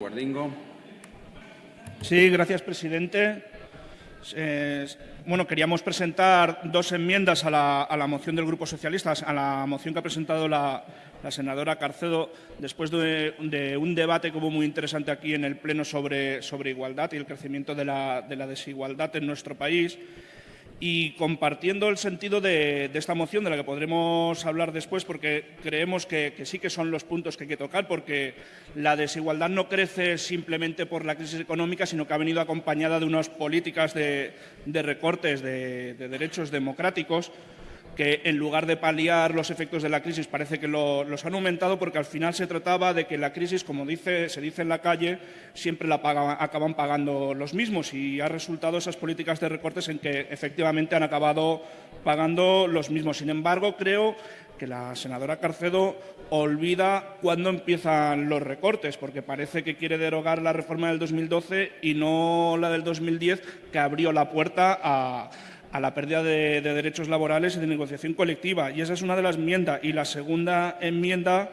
Guardingo. Sí, gracias, presidente. Bueno, queríamos presentar dos enmiendas a la, moción del Grupo Socialista, a la moción que ha presentado la, senadora Carcedo, después de, un debate como muy interesante aquí en el Pleno sobre, sobre igualdad y el crecimiento de la, de la desigualdad en nuestro país y compartiendo el sentido de, esta moción, de la que podremos hablar después, porque creemos que, sí que son los puntos que hay que tocar, porque la desigualdad no crece simplemente por la crisis económica, sino que ha venido acompañada de unas políticas de, recortes de derechos democráticos que en lugar de paliar los efectos de la crisis parece que los han aumentado porque al final se trataba de que la crisis, como dice, se dice en la calle, siempre la acaban pagando los mismos y ha resultado esas políticas de recortes en que efectivamente han acabado pagando los mismos. Sin embargo, creo que la senadora Carcedo olvida cuándo empiezan los recortes, porque parece que quiere derogar la reforma del 2012 y no la del 2010, que abrió la puerta a a la pérdida de, derechos laborales y de negociación colectiva. Y esa es una de las enmiendas. Y la segunda enmienda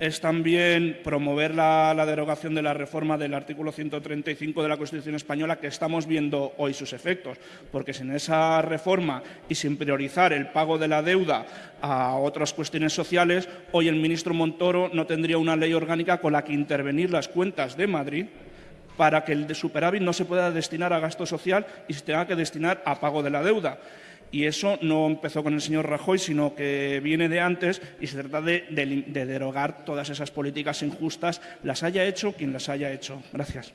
es también promover la, derogación de la reforma del artículo 135 de la Constitución española que estamos viendo hoy sus efectos, porque sin esa reforma y sin priorizar el pago de la deuda a otras cuestiones sociales, hoy el ministro Montoro no tendría una ley orgánica con la que intervenir las cuentas de Madrid para que el de superávit no se pueda destinar a gasto social y se tenga que destinar a pago de la deuda. Y eso no empezó con el señor Rajoy, sino que viene de antes y se trata de, de derogar todas esas políticas injustas, las haya hecho quien las haya hecho. Gracias.